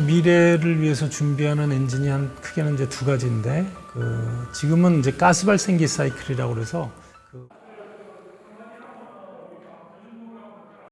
미래를 위해서 준비하는 엔진이 한 크게는 이제 두 가지인데 그 지금은 이제 가스 발생기 사이클이라고 그래서 그